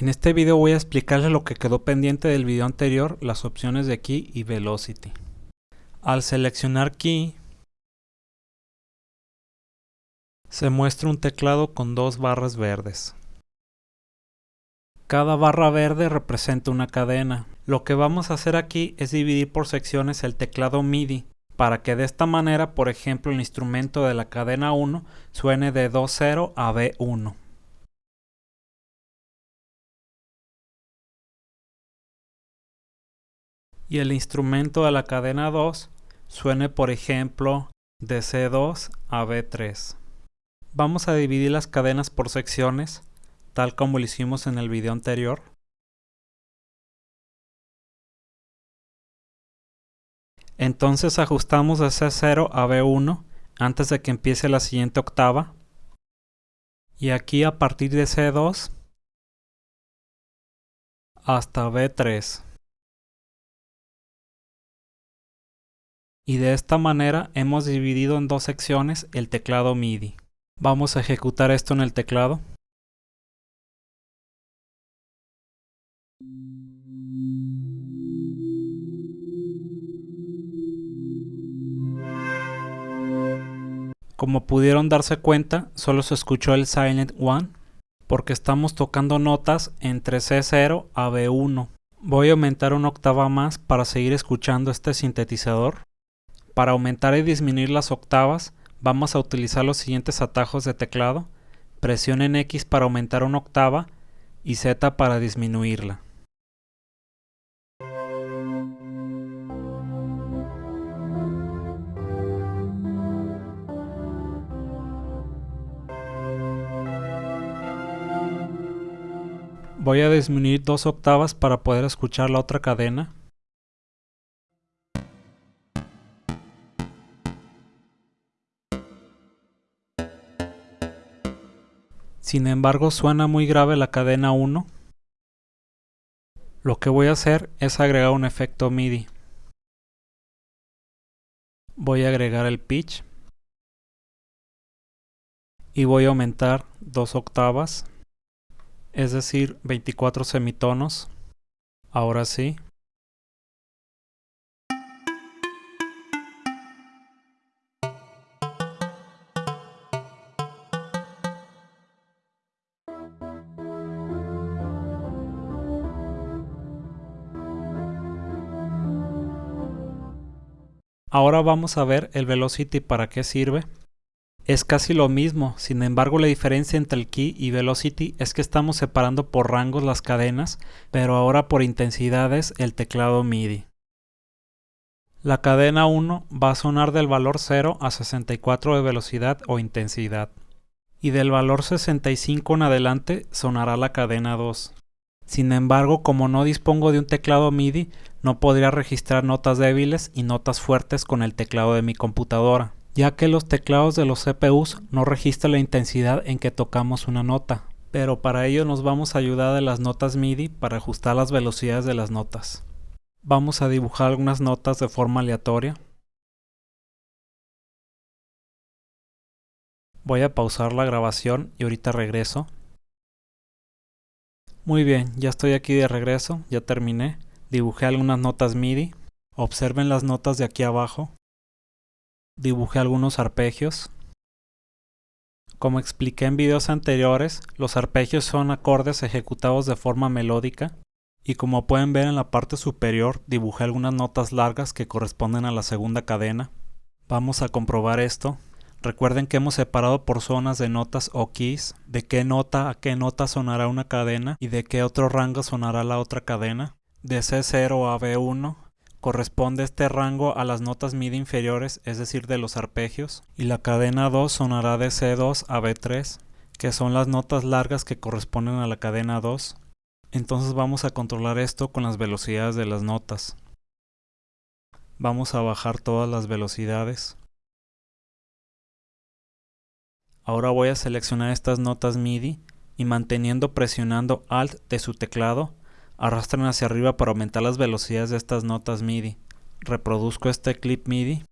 En este video voy a explicarles lo que quedó pendiente del video anterior, las opciones de Key y Velocity. Al seleccionar Key, se muestra un teclado con dos barras verdes. Cada barra verde representa una cadena. Lo que vamos a hacer aquí es dividir por secciones el teclado MIDI, para que de esta manera, por ejemplo, el instrumento de la cadena 1 suene de 2.0 a B1. Y el instrumento de la cadena 2 suene por ejemplo de C2 a B3. Vamos a dividir las cadenas por secciones, tal como lo hicimos en el video anterior. Entonces ajustamos de C0 a B1 antes de que empiece la siguiente octava. Y aquí a partir de C2 hasta B3. Y de esta manera hemos dividido en dos secciones el teclado MIDI. Vamos a ejecutar esto en el teclado. Como pudieron darse cuenta, solo se escuchó el Silent One, porque estamos tocando notas entre C0 a B1. Voy a aumentar una octava más para seguir escuchando este sintetizador. Para aumentar y disminuir las octavas, vamos a utilizar los siguientes atajos de teclado. Presionen X para aumentar una octava y Z para disminuirla. Voy a disminuir dos octavas para poder escuchar la otra cadena. Sin embargo suena muy grave la cadena 1. Lo que voy a hacer es agregar un efecto MIDI. Voy a agregar el pitch. Y voy a aumentar dos octavas. Es decir, 24 semitonos. Ahora sí. Ahora vamos a ver el Velocity para qué sirve. Es casi lo mismo, sin embargo la diferencia entre el Key y Velocity es que estamos separando por rangos las cadenas, pero ahora por intensidades el teclado MIDI. La cadena 1 va a sonar del valor 0 a 64 de velocidad o intensidad. Y del valor 65 en adelante sonará la cadena 2. Sin embargo, como no dispongo de un teclado MIDI, no podría registrar notas débiles y notas fuertes con el teclado de mi computadora, ya que los teclados de los CPUs no registran la intensidad en que tocamos una nota. Pero para ello nos vamos a ayudar de las notas MIDI para ajustar las velocidades de las notas. Vamos a dibujar algunas notas de forma aleatoria. Voy a pausar la grabación y ahorita regreso. Muy bien, ya estoy aquí de regreso, ya terminé. Dibujé algunas notas MIDI. Observen las notas de aquí abajo. Dibujé algunos arpegios. Como expliqué en videos anteriores, los arpegios son acordes ejecutados de forma melódica y como pueden ver en la parte superior dibujé algunas notas largas que corresponden a la segunda cadena. Vamos a comprobar esto. Recuerden que hemos separado por zonas de notas o keys, de qué nota a qué nota sonará una cadena y de qué otro rango sonará la otra cadena. De C0 a B1 corresponde este rango a las notas MIDI inferiores, es decir, de los arpegios, y la cadena 2 sonará de C2 a B3, que son las notas largas que corresponden a la cadena 2. Entonces vamos a controlar esto con las velocidades de las notas. Vamos a bajar todas las velocidades. Ahora voy a seleccionar estas notas MIDI y manteniendo presionando Alt de su teclado, arrastran hacia arriba para aumentar las velocidades de estas notas MIDI. Reproduzco este clip MIDI.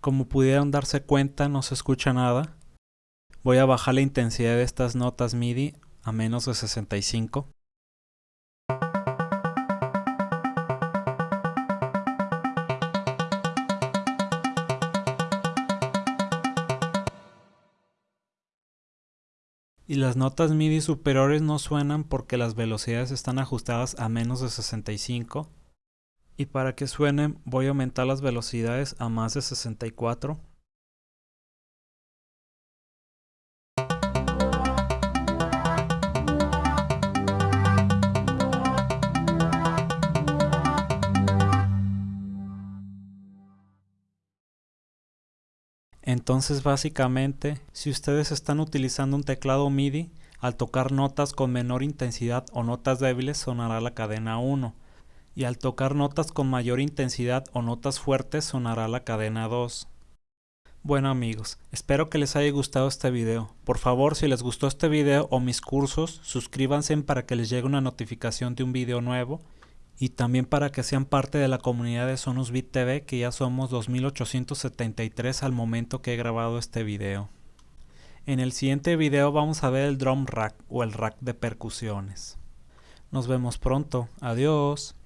Como pudieron darse cuenta no se escucha nada. Voy a bajar la intensidad de estas notas MIDI a menos de 65. Y las notas MIDI superiores no suenan porque las velocidades están ajustadas a menos de 65 y para que suenen voy a aumentar las velocidades a más de 64 Entonces básicamente, si ustedes están utilizando un teclado MIDI, al tocar notas con menor intensidad o notas débiles sonará la cadena 1 y al tocar notas con mayor intensidad o notas fuertes sonará la cadena 2. Bueno amigos, espero que les haya gustado este video. Por favor, si les gustó este video o mis cursos, suscríbanse para que les llegue una notificación de un video nuevo y también para que sean parte de la comunidad de Sonus Beat TV que ya somos 2873 al momento que he grabado este video. En el siguiente video vamos a ver el drum rack o el rack de percusiones. Nos vemos pronto, adiós.